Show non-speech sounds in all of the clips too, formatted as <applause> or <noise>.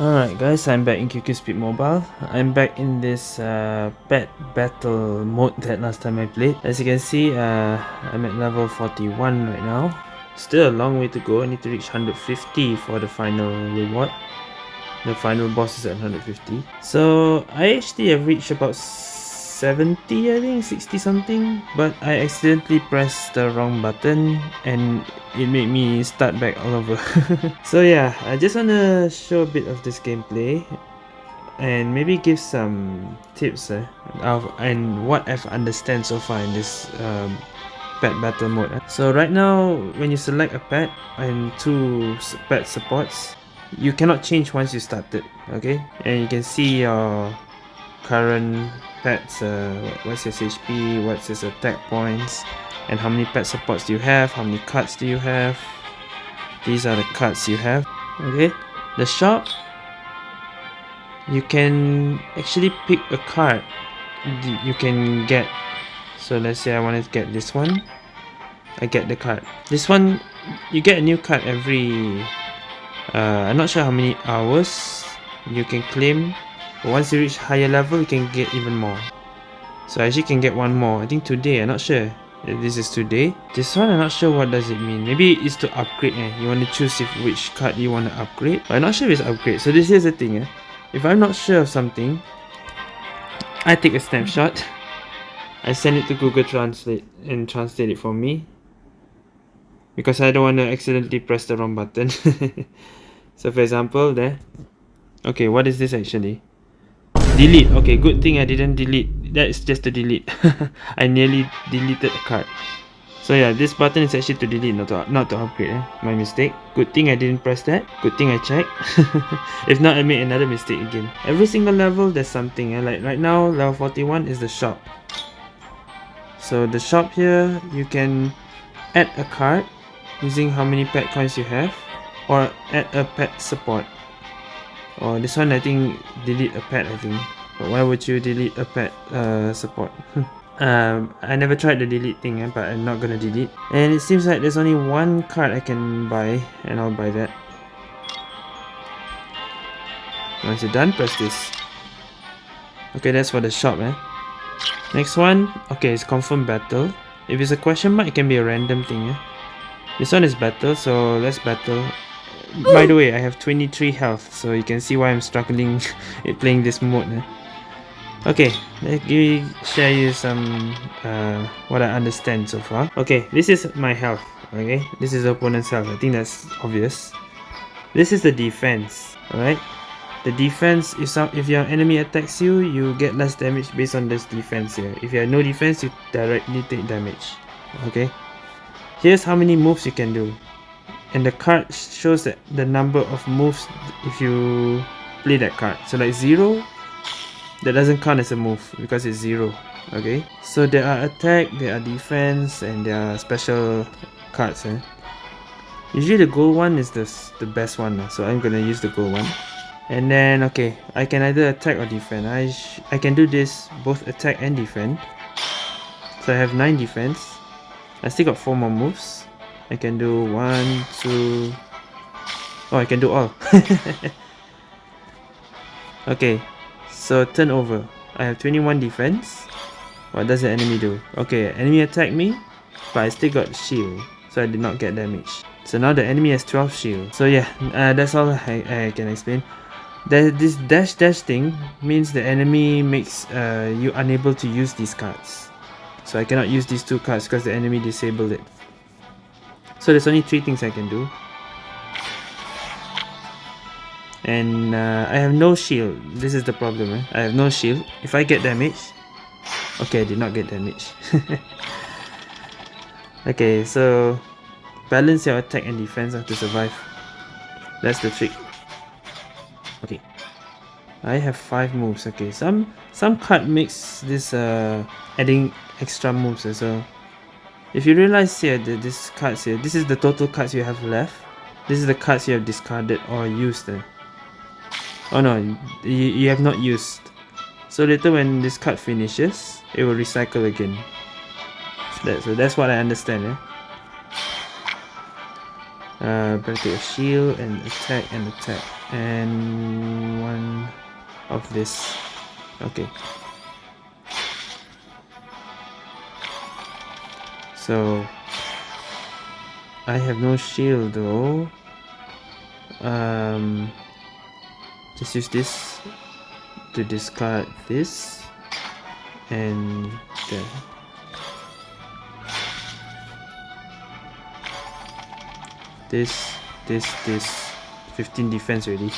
Alright guys, I'm back in QQ Speed Mobile. I'm back in this uh, pet battle mode that last time I played. As you can see, uh, I'm at level 41 right now. Still a long way to go, I need to reach 150 for the final reward. The final boss is at 150. So, I actually have reached about 70 I think 60 something. But I accidentally pressed the wrong button and it made me start back all over. <laughs> So yeah I just wanna show a bit of this gameplay and maybe give some tips uh, of and what I've understand so far in this um, pet battle mode uh. so right now when you select a pet and two pet supports you cannot change once you started okay? And you can see your current pets uh, what's his HP what's his attack points and how many pet supports do you have how many cards do you have? These are the cards you have. Okay. The shop you can actually pick a card. You can get so let's say I want to get this one I get the card. This one you get a new card every uh, I'm not sure how many hours you can claim once you reach higher level you can get even more. So I actually can get one more. I think today I'm not sure. This is today. This one I'm not sure what does it mean. Maybe it's to upgrade eh? you want to choose if which card you want to upgrade. But I'm not sure if it's upgrade. So this is the thing eh? if I'm not sure of something I take a snapshot. I send it to Google Translate and translate it for me. Because I don't want to accidentally press the wrong button. <laughs> So for example there. Okay what is this actually delete. Okay good thing I didn't delete. That's just to delete. <laughs> I nearly deleted a card. So yeah this button is actually to delete not to, not to upgrade eh? my mistake. Good thing I didn't press that. Good thing I checked. <laughs> If not I made another mistake again. Every single level there's something eh? like right now level 41 is the shop. So the shop here you can add a card using how many pet coins you have or add a pet support Oh, this one I think delete a pet I think. But why would you delete a pet uh, support? <laughs> um, I never tried the delete thing, eh, but I'm not gonna delete. And it seems like there's only one card I can buy, and I'll buy that. Once you're done, press this. Okay, that's for the shop, eh? Next one, okay, it's confirm battle. If it's a question mark, it can be a random thing, eh? This one is battle, so let's battle. By the way, I have 23 health, so you can see why I'm struggling <laughs> playing this mode. Eh? Okay, let me share you some uh, what I understand so far. Okay, this is my health. Okay, this is the opponent's health. I think that's obvious. This is the defense. Alright, the defense if some if your enemy attacks you, you get less damage based on this defense here. If you have no defense, you directly take damage. Okay, here's how many moves you can do and the card shows that the number of moves if you play that card. So like 0 that doesn't count as a move because it's 0 okay? So there are attack there are defense and there are special cards eh? usually the gold one is the, the best one so I'm gonna use the gold one. And then okay I can either attack or defend. I, I can do this both attack and defend. So I have 9 defense. I still got 4 more moves I can do one, two. Oh, I can do all. <laughs> okay, so turn over. I have 21 defense. What does the enemy do? Okay, enemy attack me, but I still got shield, so I did not get damage. So now the enemy has 12 shield. So yeah, uh, that's all I, I can explain. This dash dash thing means the enemy makes uh, you unable to use these cards. So I cannot use these two cards because the enemy disabled it. So there's only three things I can do. And uh, I have no shield. This is the problem. Eh? I have no shield. If I get damage... Okay, I did not get damage. <laughs> okay, so... Balance your attack and defense to survive. That's the trick. Okay. I have five moves. Okay, some some card makes this uh adding extra moves as well. If you realize here that this cards here, this is the total cards you have left. This is the cards you have discarded or used. Eh? Oh no, you, you have not used. So later when this card finishes, it will recycle again. So, that, so that's what I understand. Eh? Uh, better a shield and attack and attack. And one of this. Okay. So I have no shield though. Um, just use this to discard this and there. This, this, this. 15 defense already.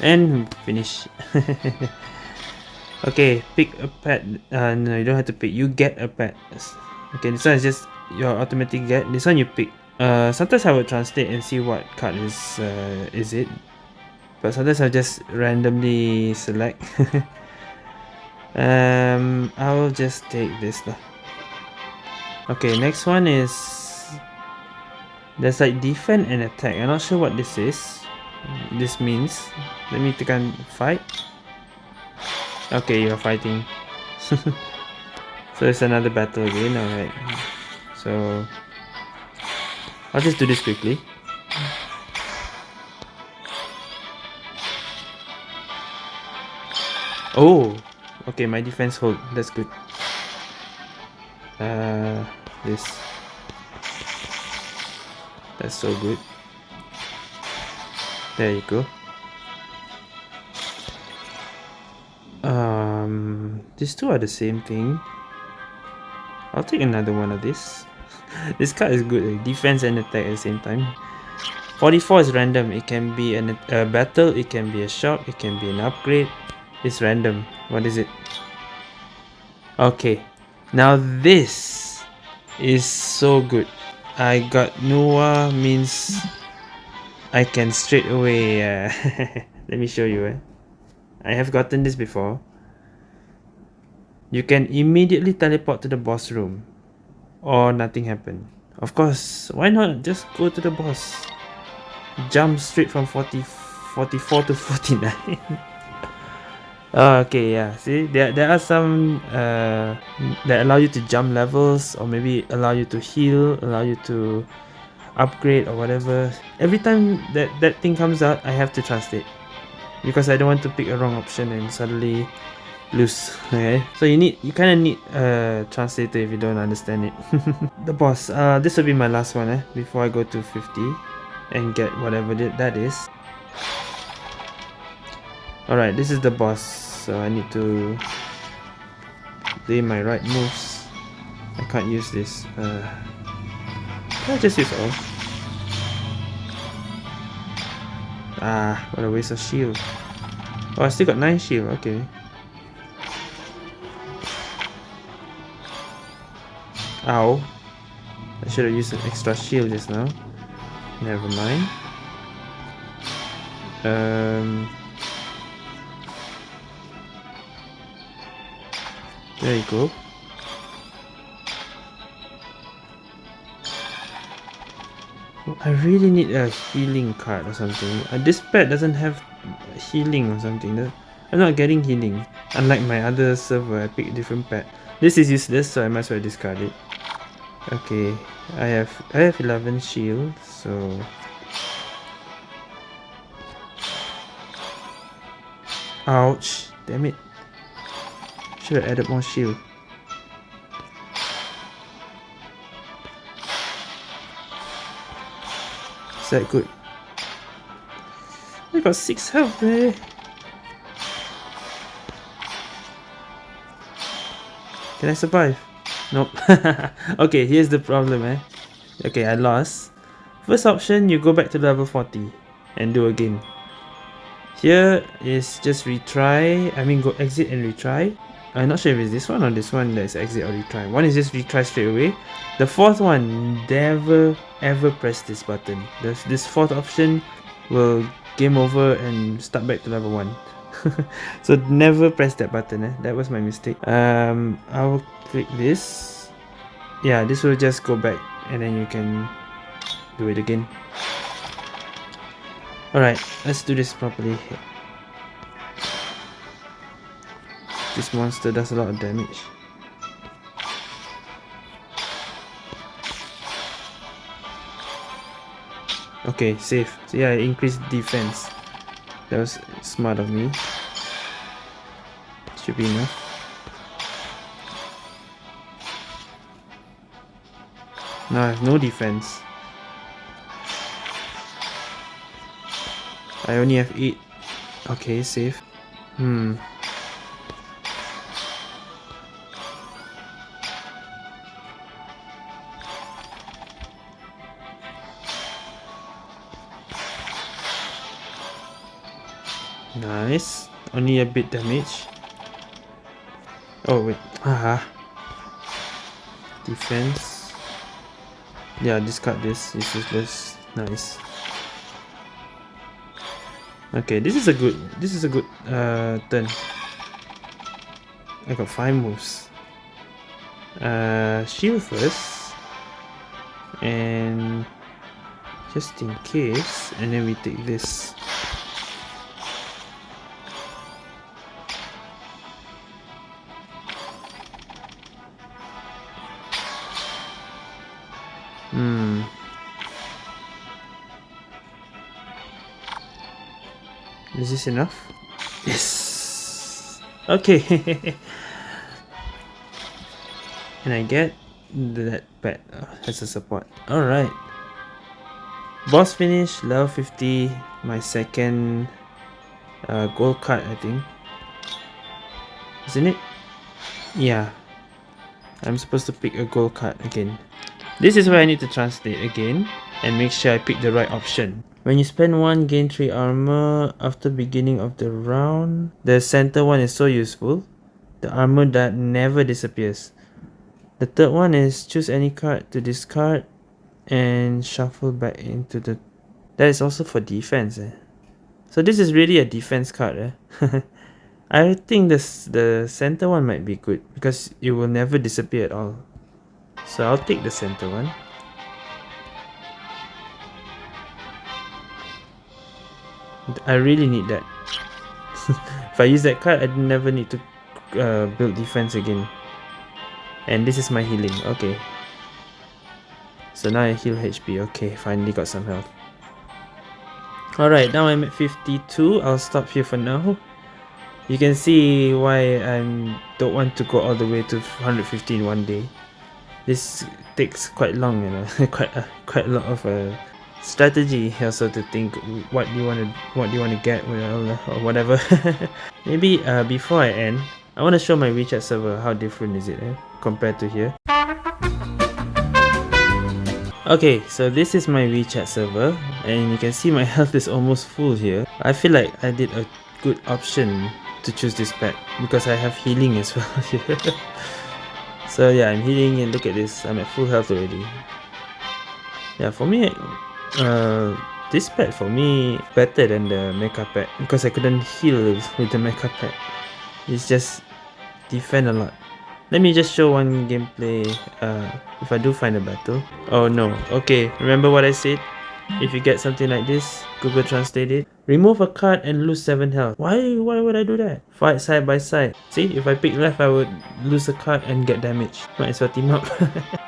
And finish. <laughs> okay, pick a pet. Uh, no, you don't have to pick. You get a pet. Okay, this one is just your automatic get. This one you pick. Uh, sometimes I would translate and see what card is uh, is it. But sometimes I just randomly select. <laughs> um, I'll just take this lah. Okay, next one is there's like defend and attack. I'm not sure what this is. This means. Let me tekan fight. Okay, you're fighting. <laughs> so it's another battle again, alright. So I'll just do this quickly. Oh, okay, my defense hold. That's good. Uh, this. That's so good. There you go. Um, these two are the same thing. I'll take another one of this. this card is good, eh? defense and attack at the same time. 44 is random. It can be an, a battle, it can be a shop, it can be an upgrade. It's random. What is it? Okay. Now this is so good. I got Nuwa means I can straight away uh, <laughs> let me show you eh? I have gotten this before you can immediately teleport to the boss room or nothing happened of course why not just go to the boss jump straight from 40 44 to <laughs> 49 Oh, okay, yeah. See, there there are some uh, that allow you to jump levels, or maybe allow you to heal, allow you to upgrade or whatever. Every time that that thing comes out, I have to translate because I don't want to pick a wrong option and suddenly lose. Okay, so you need you kind of need a translator if you don't understand it. <laughs> the boss. Uh, this will be my last one. Eh, before I go to 50 and get whatever that is. Alright, this is the boss, so I need to lay my right moves. I can't use this. Uh, can I just use all? Ah, what a waste of shield. Oh, I still got 9 shield, okay. Ow. I should have used an extra shield just now. Never mind. Um... There you go. I really need a healing card or something. Uh, this pet doesn't have healing or something. I'm not getting healing. Unlike my other server, I pick different pet. This is useless, so I might as well discard it. Okay, I have I have 11 shield, so Ouch! Damn it! Should have added more shield. Is that good? I got 6 health there. Can I survive? Nope. <laughs> okay, here's the problem eh. Okay, I lost. First option, you go back to level 40 and do again. Here is just retry, I mean go exit and retry. I'm not sure if it's this one or this one that's exit or retry. One is just retry straight away. The fourth one, never ever press this button. This, this fourth option will game over and start back to level 1. <laughs> so never press that button, eh? that was my mistake. Um, I will click this. Yeah, this will just go back and then you can do it again. Alright, let's do this properly. This monster does a lot of damage. Okay, safe. So yeah, I increased defense. That was smart of me. Should be enough. Now I have no defense. I only have 8. Okay, safe. Hmm. Only a bit damage. Oh wait. Haha. Defense. Yeah, discard this. It's useless. Nice. Okay, this is a good this is a good uh turn. I got five moves. Uh shield first. And just in case, and then we take this. Is this enough? Yes. Okay. <laughs> and I get that pet uh, as a support. Alright. Boss finish, level 50. My second uh, gold card, I think. Isn't it? Yeah. I'm supposed to pick a gold card again. This is where I need to translate again and make sure I pick the right option. When you spend 1, gain 3 armor after beginning of the round. The center one is so useful. The armor that never disappears. The third one is choose any card to discard and shuffle back into the... That is also for defense. Eh? So this is really a defense card. Eh? <laughs> I think this, the center one might be good because it will never disappear at all. So I'll take the center one. I really need that. <laughs> if I use that card, I never need to uh, build defense again. And this is my healing. Okay. So now I heal HP. Okay, finally got some health. Alright, now I'm at 52. I'll stop here for now. You can see why I don't want to go all the way to 150 in one day this takes quite long you know <laughs> quite a, quite a lot of uh, strategy also to think what do you want to what do you want to get or whatever <laughs> maybe uh, before I end I want to show my WeChat server how different is it eh, compared to here Okay, so this is my WeChat server and you can see my <laughs> health is almost full here. I feel like I did a good option to choose this pet because I have healing as <laughs> well here. So yeah, I'm healing and look at this, I'm at full health already. Yeah, for me, uh, this pet for me better than the mecha pet because I couldn't heal with the mecha pet. It's just defend a lot. Let me just show one gameplay uh, if I do find a battle. Oh no, okay, remember what I said? If you get something like this, Google Translate it. Remove a card and lose 7 health. Why Why would I do that? Fight side by side. See, if I pick left, I would lose a card and get damage. Might as well team up. <laughs>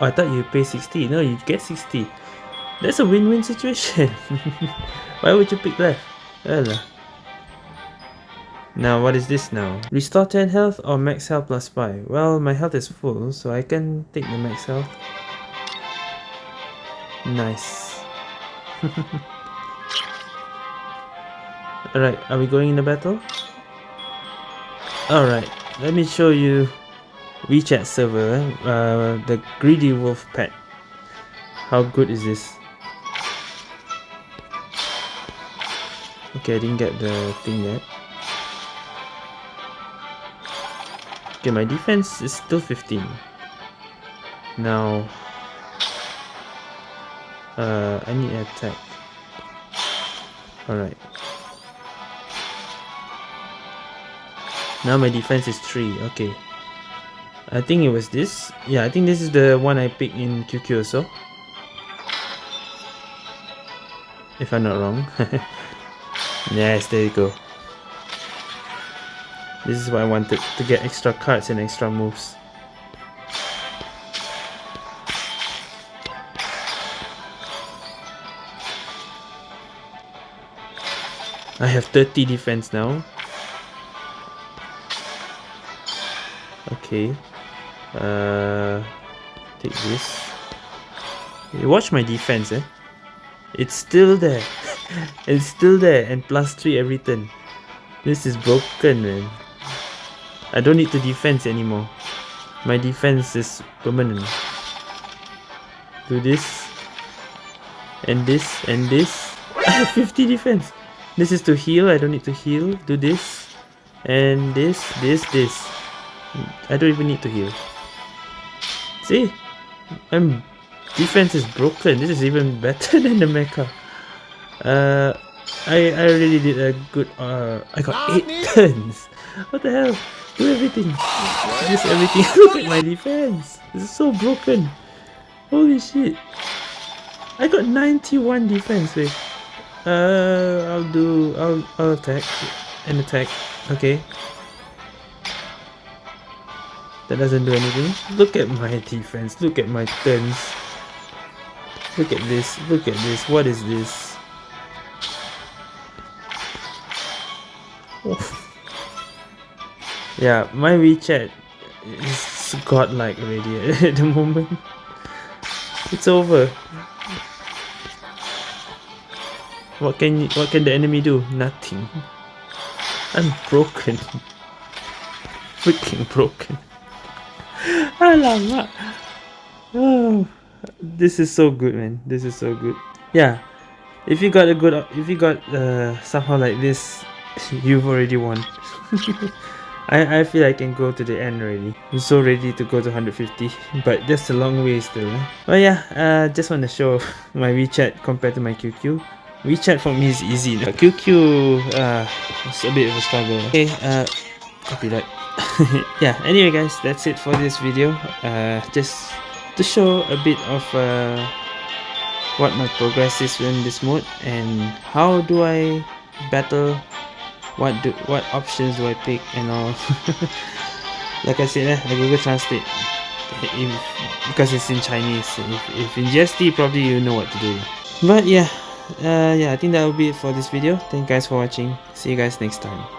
oh, I thought you pay 60. No, you get 60. That's a win-win situation. <laughs> Why would you pick left? Well, now what is this now? Restore 10 health or max health plus 5? Well, my health is full, so I can take the max health. Nice. <laughs> Alright, are we going in the battle? Alright, let me show you WeChat server, uh, the Greedy Wolf pet. How good is this? Okay, I didn't get the thing yet. Okay, my defense is still 15. Now, uh, I need attack. Alright. Now my defense is 3, okay. I think it was this. Yeah, I think this is the one I picked in QQ also. If I'm not wrong. <laughs> yes, there you go. This is what I wanted, to get extra cards and extra moves. I have 30 defense now. Okay. Uh, take this. Watch my defense, eh? It's still there. It's still there and plus 3 every turn. This is broken, man. I don't need to defense anymore. My defense is permanent. Do this. And this. And this. <laughs> I have 50 defense. This is to heal. I don't need to heal. Do this. And this. This. This. I don't even need to heal. See? I'm defense is broken. This is even <laughs> better than the mecha. Uh, I I really did a good. Uh, I got eight turns. What the hell? Do everything. Use everything. <laughs> Look at my defense. This is so broken. Holy shit. I got 91 defense. Wait. Uh, I'll do. I'll I'll attack and attack. Okay. That doesn't do anything. Look at my defense. Look at my turns. Look at this. Look at this. What is this? Yeah, my WeChat is godlike already <laughs> at the moment. It's over. What can you, what can the enemy do? Nothing. I'm broken. Freaking broken. <laughs> Alamak. Oh this is so good man this is so good yeah if you got a good if you got uh, somehow like this <laughs> you've already won I, I feel I can go to the end already. I'm so ready to go to 150 but that's a long way still eh? but yeah uh, just want to show <laughs> my WeChat compared to my QQ WeChat for me is easy but QQ uh, it's a bit of a struggle okay uh, copy that. <laughs> Yeah anyway guys that's it for this video. Uh, just to show a bit of uh, what my progress is in this mode and how do I battle what do what options do I pick and all? <laughs> Like I said eh, I Google Translate if, because it's in Chinese. If, if in GST probably you know what to do. But yeah uh, yeah I think that will be it for this video. Thank you guys for watching. See you guys next time